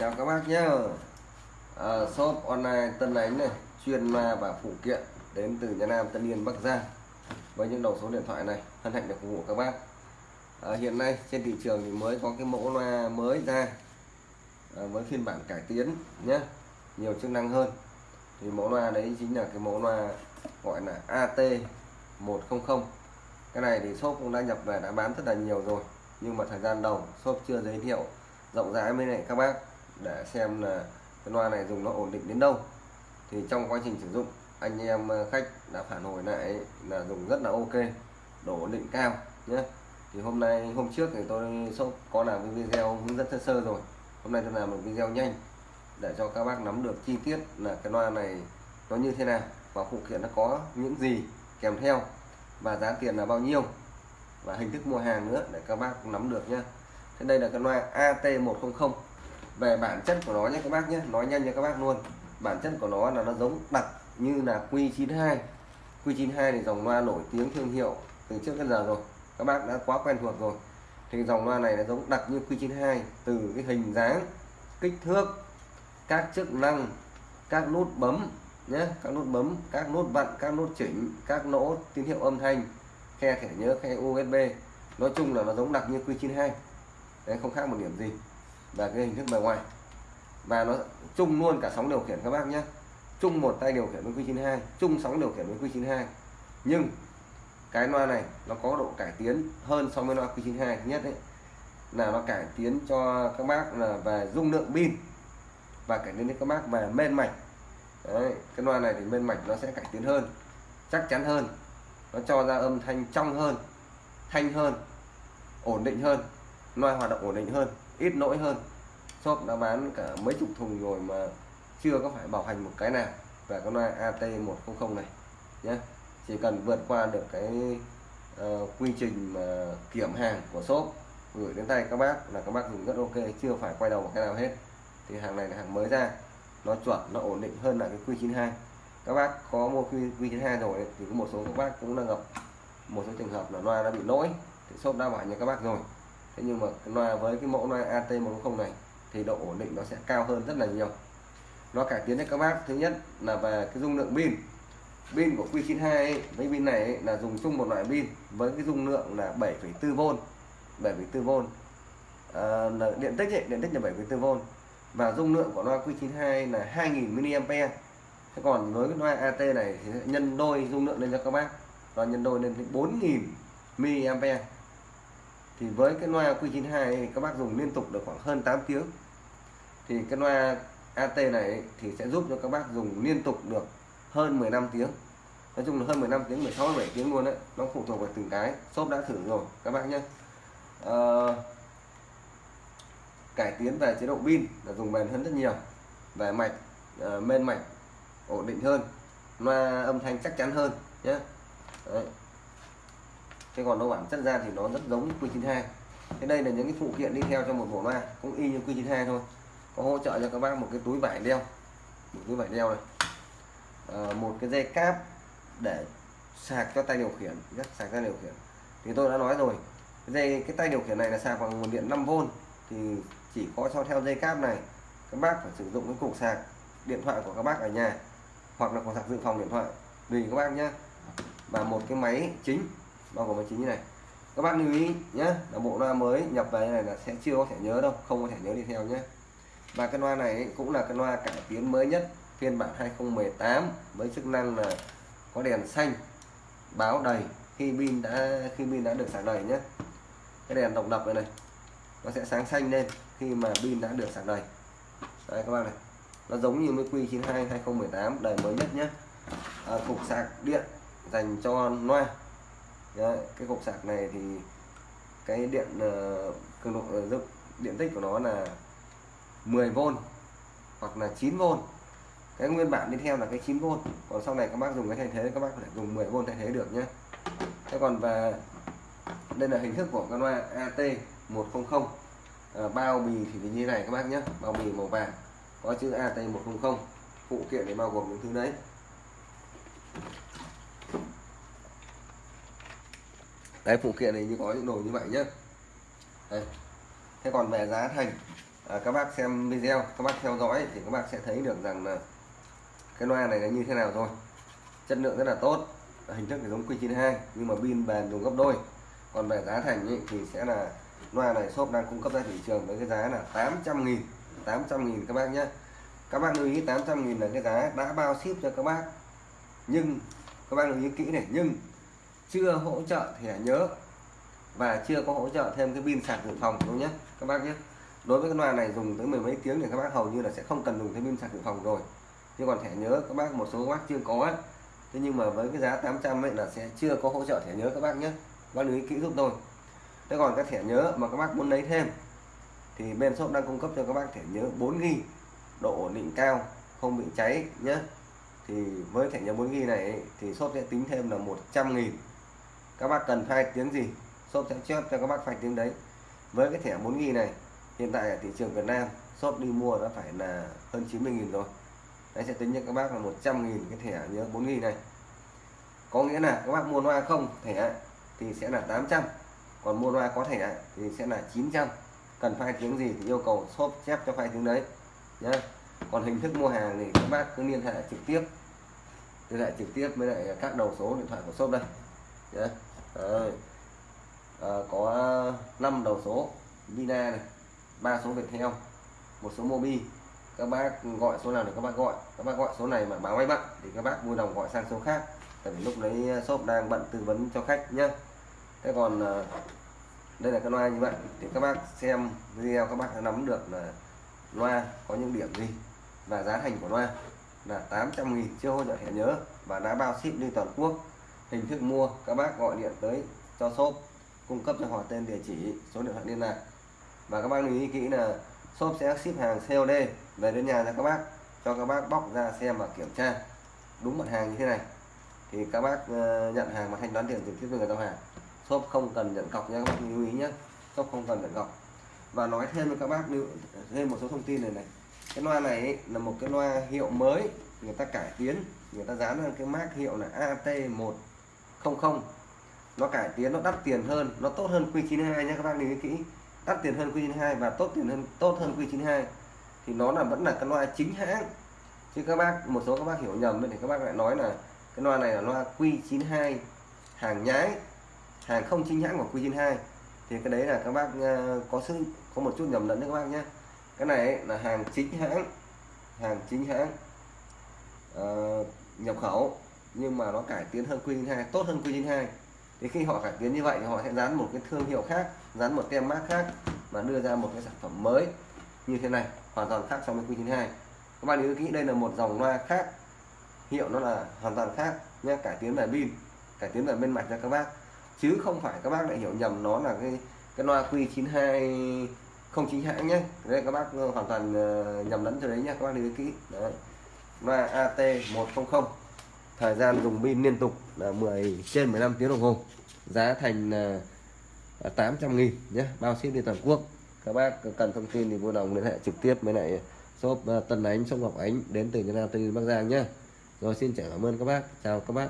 chào các bác nhé à, shop online Tân Ánh này chuyên ma và phụ kiện đến từ nhà Nam Tân Yên Bắc Giang. Với những đầu số điện thoại này hân hạnh được phục vụ các bác. À, hiện nay trên thị trường thì mới có cái mẫu loa mới ra. À, với phiên bản cải tiến nhé nhiều chức năng hơn. Thì mẫu loa đấy chính là cái mẫu loa gọi là AT 100 cái này thì shop cũng đã nhập về đã bán rất là nhiều rồi. Nhưng mà thời gian đầu shop chưa giới thiệu rộng rãi với lại các bác để xem là cái loa này dùng nó ổn định đến đâu. Thì trong quá trình sử dụng, anh em ờ, khách đã phản hồi lại là dùng rất là ok, độ ổn định cao nhé. Thì hôm nay, hôm trước thì tôi có làm cái video hướng dẫn sơ sơ rồi. Hôm nay tôi làm một video nhanh để cho các bác nắm được chi tiết là cái loa này nó như thế nào và phụ kiện nó có những gì kèm theo và giá tiền là bao nhiêu và hình thức mua hàng nữa để các bác nắm được nhé. Thế đây là cái loa AT100 về bản chất của nó nhé các bác nhé, nói nhanh cho các bác luôn. Bản chất của nó là nó giống đặc như là Q92. Q92 thì dòng loa nổi tiếng thương hiệu từ trước đến giờ rồi, các bác đã quá quen thuộc rồi. Thì dòng loa này nó giống đặc như Q92, từ cái hình dáng, kích thước, các chức năng, các nút bấm nhé, các nút bấm, các nút vặn các nút chỉnh, các nỗ tín hiệu âm thanh, khe thẻ nhớ, khe USB nói chung là nó giống đặc như Q92. Đấy, không khác một điểm gì và cái hình thức bề ngoài. Và nó chung luôn cả sóng điều khiển các bác nhé. Chung một tay điều khiển với Q92 chung sóng điều khiển với Q92. Nhưng cái loa này nó có độ cải tiến hơn so với loa Q92 thứ nhất đấy là nó cải tiến cho các bác là về dung lượng pin và cải tiến cho các bác về men mạch đấy, cái loa này thì men mạch nó sẽ cải tiến hơn chắc chắn hơn. Nó cho ra âm thanh trong hơn thanh hơn ổn định hơn loa hoạt động ổn định hơn ít lỗi hơn. Shop đã bán cả mấy chục thùng rồi mà chưa có phải bảo hành một cái nào. Về con loa AT100 này nhé chỉ cần vượt qua được cái uh, quy trình mà kiểm hàng của shop gửi đến tay các bác là các bác dùng rất ok chưa phải quay đầu một cái nào hết. Thì hàng này là hàng mới ra nó chuẩn nó ổn định hơn là cái Q92 các bác có mua Q92 rồi thì có một số các bác cũng đang gặp một số trường hợp là loa đã bị lỗi thì shop đã bảo cho các bác rồi thế nhưng mà loa với cái mẫu loa AT110 này thì độ ổn định nó sẽ cao hơn rất là nhiều. Nó cải tiến cho các bác. Thứ nhất là về cái dung lượng pin. Pin của Q92 ấy, với pin này ấy, là dùng chung một loại pin với cái dung lượng là 7,4V 7,4V à, điện tích ấy, điện tích là 7,4V và dung lượng của loa Q92 là 2000 mAh thế còn với cái loa AT này thì nhân đôi dung lượng lên cho các bác. Nó nhân đôi lên 4000 mAh thì với cái loa Q92 thì các bác dùng liên tục được khoảng hơn 8 tiếng. Thì cái loa AT này thì sẽ giúp cho các bác dùng liên tục được hơn 15 tiếng. Nói chung là hơn 15 tiếng 16 17 tiếng luôn đấy nó phụ thuộc vào từng cái. Shop đã thử rồi các bác nhé à, ờ, cải tiến về chế độ pin là dùng bền hơn rất nhiều. Về mạch uh, men mạch ổn định hơn. Loa âm thanh chắc chắn hơn nhé Đấy thế còn nó bản chất ra thì nó rất giống Q92. Thế đây là những cái phụ kiện đi theo cho một bộ loa cũng y như Q92 thôi. Có hỗ trợ cho các bác một cái túi vải đeo. Một túi vải đeo này. À, một cái dây cáp để sạc cho tay điều khiển rất sạc ra điều khiển. Thì tôi đã nói rồi cái dây cái tay điều khiển này là sạc bằng nguồn điện 5V thì chỉ có cho theo dây cáp này các bác phải sử dụng cái cục sạc điện thoại của các bác ở nhà hoặc là cục sạc dự phòng điện thoại. Tùy các bác nhé và một cái máy chính bao gồm máy chính như này. Các bác lưu ý nhé là bộ loa mới nhập về này là sẽ chưa có thể nhớ đâu không có thể nhớ đi theo nhé và cái loa này cũng là cái loa cải tiến mới nhất phiên bản 2018 với chức năng là có đèn xanh báo đầy khi pin đã khi pin đã được sạc đầy nhé cái đèn độc lập này này nó sẽ sáng xanh lên khi mà pin đã được sạc đầy. Đây các bạn này. Nó giống như với Q92 2018 đời mới nhất nhé à, cục sạc điện dành cho loa. Đấy, cái cục sạc này thì cái điện uh, cường độ ờ, giúp điện tích của nó là 10V hoặc là 9V cái nguyên bản đi theo là cái 9V còn sau này các bác dùng cái thay thế các bác có thể dùng 10V thay thế được nhé. Thế còn và đây là hình thức của con loa AT100 à, ờ, bao bì thì như này các bác nhé bao bì màu vàng có chữ AT100 phụ kiện để bao gồm những thứ đấy. Đấy phụ kiện này như có những đồ như vậy nhé đấy. thế còn về giá thành à, các bác xem video các bác theo dõi thì các bác sẽ thấy được rằng là cái loa này là như thế nào rồi chất lượng rất là tốt hình thức thì giống Q92 nhưng mà pin bền dùng gấp đôi. Còn về giá thành ý, thì sẽ là loa này shop đang cung cấp ra thị trường với cái giá là 800 nghìn 800 nghìn các bác nhé các bác lưu ý 800 nghìn là cái giá đã bao ship cho các bác. Nhưng các bác lưu ý kỹ này nhưng chưa hỗ trợ thẻ nhớ. Và chưa có hỗ trợ thêm cái pin sạc dự phòng đâu nhé? Các bác nhé. Đối với cái loa này dùng tới mười mấy tiếng thì các bác hầu như là sẽ không cần dùng thêm pin sạc dự phòng rồi. Nhưng còn thẻ nhớ các bác một số các bác chưa có ấy. thế nhưng mà với cái giá 800 ấy là sẽ chưa có hỗ trợ thẻ nhớ các bác nhé. Bác lưu ý kỹ giúp tôi. Thế còn cái thẻ nhớ mà các bác muốn lấy thêm thì bên shop đang cung cấp cho các bác thẻ nhớ 4 g độ ổn định cao không bị cháy nhé. Thì với thẻ nhớ 4 g này ấy, thì shop sẽ tính thêm là 100 nghìn các bác cần file tiếng gì shop sẽ chép cho các bác file tiếng đấy. Với cái thẻ 4 nghìn này, hiện tại ở thị trường Việt Nam shop đi mua nó phải là hơn 90 nghìn rồi. Đấy, sẽ tính cho các bác là 100 nghìn cái thẻ nhớ 4 nghìn này. Có nghĩa là các bác mua loa không thẻ, thì sẽ là 800 còn mua loa có thẻ, thì sẽ là 900 cần file tiếng gì thì yêu cầu shop chép cho file tiếng đấy, nhá. Còn hình thức mua hàng thì các bác cứ liên hệ trực tiếp. Liên hệ trực tiếp với lại các đầu số điện thoại của shop đây, nhá. Đấy. À, có 5 đầu số Vina này ba số Viettel một số Mobi. Các bác gọi số nào thì các bác gọi. Các bác gọi số này mà báo máy bận thì các bác vui lòng gọi sang số khác. Tại vì lúc đấy shop đang bận tư vấn cho khách nhá. Thế còn à, đây là cái loa như vậy thì các bác xem video các bác nắm được là loa có những điểm gì và giá thành của loa là 800 nghìn chưa hỗ trợ thẻ nhớ và đã bao ship đi toàn quốc hình thức mua các bác gọi điện tới cho shop cung cấp cho họ tên địa chỉ số điện thoại liên lạc. Và các bác lưu ý kỹ là shop sẽ ship hàng COD về đến nhà cho các bác cho các bác bóc ra xem và kiểm tra. Đúng mặt hàng như thế này. Thì các bác ờ, nhận hàng và thanh toán tiền trực tiếp với người giao hàng shop không cần nhận cọc nha các bác lưu ý nhé shop không cần nhận cọc. Và nói thêm với các bác lưu thêm một số thông tin này này. Cái loa này ấy, là một cái loa hiệu mới người ta cải tiến người ta dán lên cái mác hiệu là 00 nó cải tiến nó đắt tiền hơn nó tốt hơn Q92 nhé các bác lưu ý kỹ. Đắt tiền hơn Q92 và tốt tiền hơn tốt hơn Q92. Thì nó là vẫn là cái loa chính hãng. Chứ các bác một số các bác hiểu nhầm thì các bác lại nói là cái loa này là loa Q92 hàng nhái hàng không chính hãng của Q92. Thì cái đấy là các bác ờ, có sự có một chút nhầm lẫn đấy các bác nhé cái này là hàng chính hãng hàng chính hãng uh, nhập khẩu nhưng mà nó cải tiến hơn Q 2 tốt hơn Q 2 thì khi họ cải tiến như vậy thì họ sẽ dán một cái thương hiệu khác, dán một tem mát khác mà đưa ra một cái sản phẩm mới như thế này, hoàn toàn khác so với Q 2 các bạn nhớ kỹ đây là một dòng loa khác, hiệu nó là hoàn toàn khác nhé, cải tiến về pin, cải tiến về bên mạch cho các bác. Chứ không phải các bác lại hiểu nhầm nó là cái cái loa Q92 không chính hãng nhé. Đây các bác ờ, hoàn toàn ờ, nhầm lẫn cho đấy nhé, các bác lưu ý kỹ. Đấy, loa AT100 thời gian dùng pin liên tục là 10 trên 15 tiếng đồng hồ. Giá thành à, là 800 nghìn nhé, bao ship đi toàn quốc. Các bác cần thông tin thì vui lòng liên hệ trực tiếp với lại shop à, Tân Ánh, shop Ngọc Ánh đến từ Việt Nam Tây Bắc Giang nhé. Rồi xin cảm ơn các bác. Chào các bác.